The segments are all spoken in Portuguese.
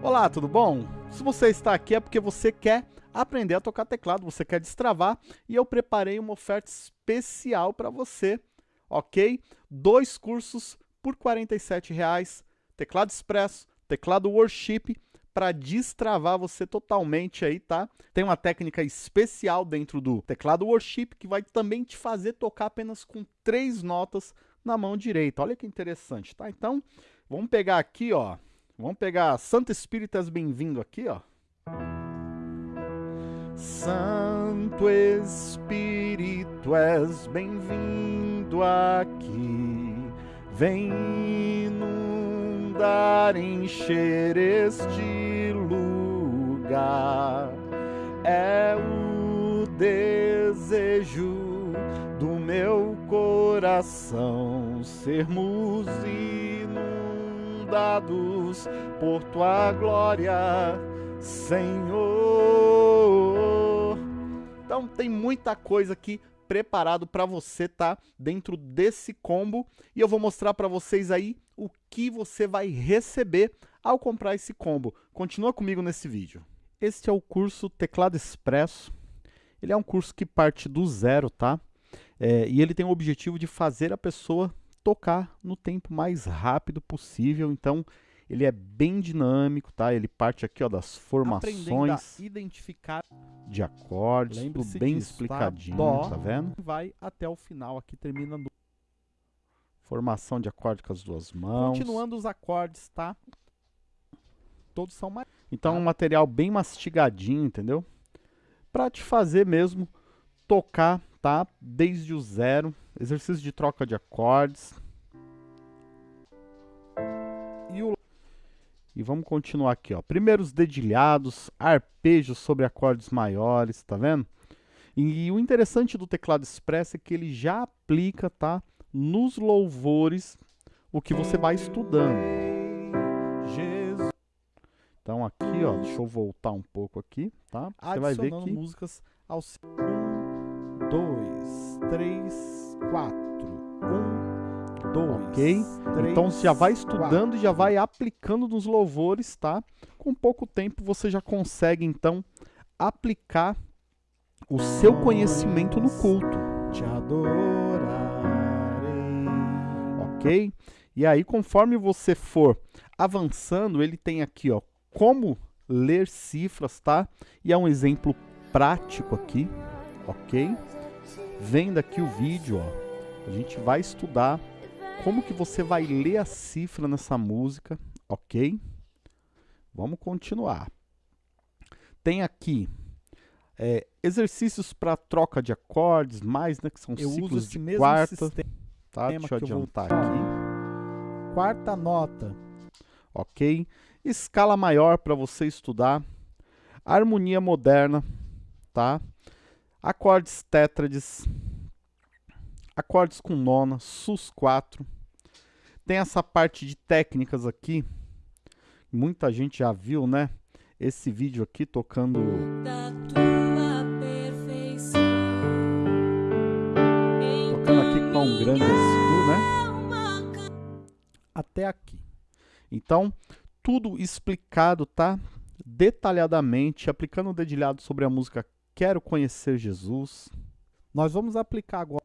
Olá, tudo bom? Se você está aqui é porque você quer aprender a tocar teclado, você quer destravar e eu preparei uma oferta especial para você, ok? Dois cursos por R$ reais, teclado expresso, teclado worship, para destravar você totalmente aí, tá? Tem uma técnica especial dentro do teclado worship que vai também te fazer tocar apenas com três notas na mão direita. Olha que interessante, tá? Então, vamos pegar aqui, ó, Vamos pegar Santo Espírito és bem-vindo aqui, ó. Santo Espírito és bem-vindo aqui. Vem inundar, encher este lugar. É o desejo do meu coração sermos dados por tua glória, Senhor. Então tem muita coisa aqui preparado para você tá dentro desse combo e eu vou mostrar para vocês aí o que você vai receber ao comprar esse combo. Continua comigo nesse vídeo. Este é o curso Teclado Expresso. Ele é um curso que parte do zero, tá? É, e ele tem o objetivo de fazer a pessoa tocar no tempo mais rápido possível. Então, ele é bem dinâmico, tá? Ele parte aqui ó, das formações identificar de acordes, tudo bem disso, tá? explicadinho, tá? Dó, tá vendo? Vai até o final, aqui termina no... Formação de acorde com as duas mãos. Continuando os acordes, tá? Todos são mais... Então, um material bem mastigadinho, entendeu? Para te fazer mesmo tocar, tá? Desde o zero. Exercício de troca de acordes. E, o... e vamos continuar aqui, ó. Primeiros dedilhados, arpejos sobre acordes maiores, tá vendo? E, e o interessante do teclado expresso é que ele já aplica, tá? Nos louvores, o que você vai estudando. Então aqui, ó, deixa eu voltar um pouco aqui, tá? Você vai ver que músicas ao dois, três, quatro. Um, dois, ok? Três, então você já vai estudando e já vai aplicando nos louvores, tá? Com pouco tempo você já consegue então aplicar o seu conhecimento no culto. Te adorarei. Ok? E aí, conforme você for avançando, ele tem aqui, ó, como ler cifras, tá? E é um exemplo prático aqui, ok? Vendo aqui o vídeo, ó, a gente vai estudar como que você vai ler a cifra nessa música, ok? Vamos continuar. Tem aqui é, exercícios para troca de acordes, mais, né, que são eu ciclos de quarta. Sistema tá? Deixa eu adiantar eu aqui. Quarta nota. Ok? Escala maior para você estudar. Harmonia moderna, tá? Acordes tétrades, acordes com nona, sus 4. Tem essa parte de técnicas aqui, muita gente já viu, né? Esse vídeo aqui tocando... Tocando aqui com um grande do, né? Até aqui. Então, tudo explicado, tá? Detalhadamente, aplicando o dedilhado sobre a música quero conhecer Jesus. Nós vamos aplicar agora.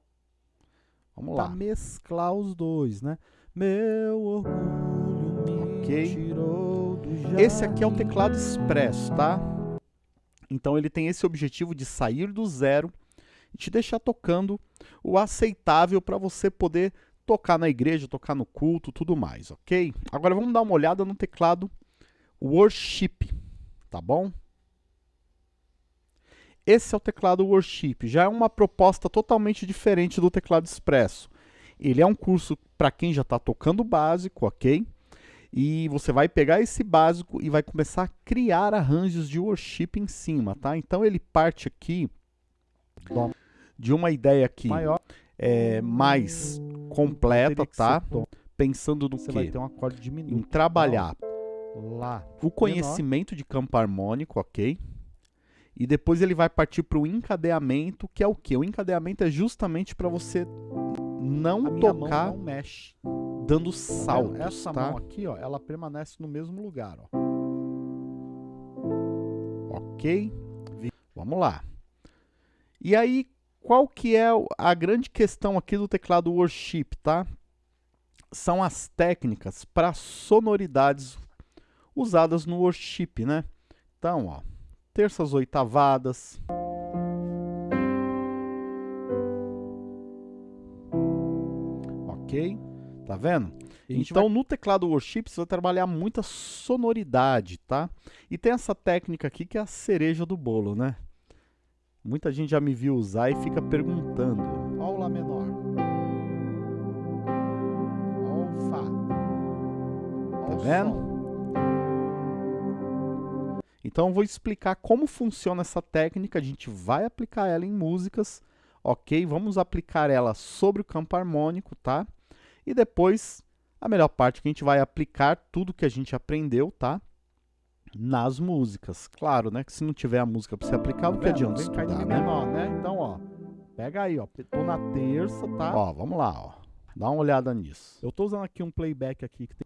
Vamos lá. mesclar os dois, né? Meu orgulho me okay. tirou do jardim. Esse aqui é o teclado expresso, tá? Então ele tem esse objetivo de sair do zero e te deixar tocando o aceitável para você poder tocar na igreja, tocar no culto, tudo mais, ok? Agora vamos dar uma olhada no teclado Worship, tá bom? Esse é o teclado Worship, já é uma proposta totalmente diferente do teclado Expresso. Ele é um curso para quem já está tocando básico, ok? E você vai pegar esse básico e vai começar a criar arranjos de worship em cima, tá? Então ele parte aqui de uma ideia aqui Maior. É, mais completa, tá? Pensando no você quê? vai ter um. Em trabalhar lá o conhecimento de campo harmônico, ok? E depois ele vai partir para o encadeamento, que é o que? O encadeamento é justamente para você não tocar não mexe. dando saltos, Essa tá? mão aqui, ó, ela permanece no mesmo lugar, ó. ok? Vamos lá. E aí, qual que é a grande questão aqui do teclado Worship, tá? São as técnicas para sonoridades usadas no Worship, né? Então, ó, terças oitavadas. Ok? Tá vendo? Então, vai... no teclado Worship, você vai trabalhar muita sonoridade, tá? E tem essa técnica aqui que é a cereja do bolo, né? Muita gente já me viu usar e fica perguntando. Ó o Lá menor. Ó o Fá. Ó tá vendo? Então eu vou explicar como funciona essa técnica, a gente vai aplicar ela em músicas, ok? Vamos aplicar ela sobre o campo harmônico, tá? E depois, a melhor parte que a gente vai aplicar tudo que a gente aprendeu, tá? Nas músicas. Claro, né? Que se não tiver a música para você aplicar, o que adianta Vem estudar, né? Menor, né? Então, ó, pega aí, ó. Tô na terça, tá? Ó, vamos lá, ó. Dá uma olhada nisso. Eu tô usando aqui um playback aqui que tem...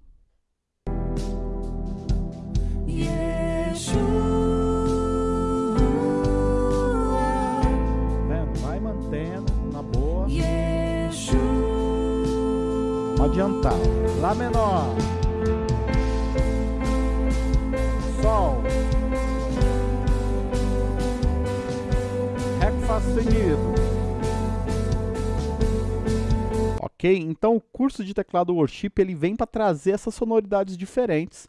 Adiantar. Lá menor. Sol. Ré Fá seguido. Ok? Então o curso de teclado Worship ele vem para trazer essas sonoridades diferentes.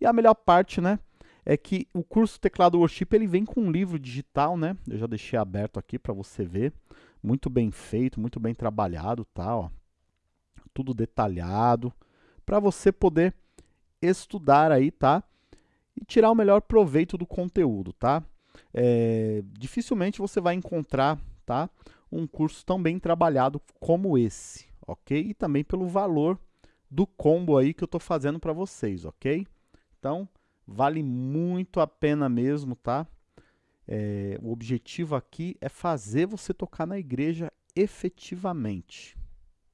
E a melhor parte, né? é que o curso Teclado Worship ele vem com um livro digital, né? Eu já deixei aberto aqui para você ver. Muito bem feito, muito bem trabalhado, tá? Ó. Tudo detalhado para você poder estudar aí, tá? E tirar o melhor proveito do conteúdo, tá? É, dificilmente você vai encontrar, tá? Um curso tão bem trabalhado como esse, ok? E também pelo valor do combo aí que eu estou fazendo para vocês, ok? Então, Vale muito a pena mesmo, tá? É, o objetivo aqui é fazer você tocar na igreja efetivamente.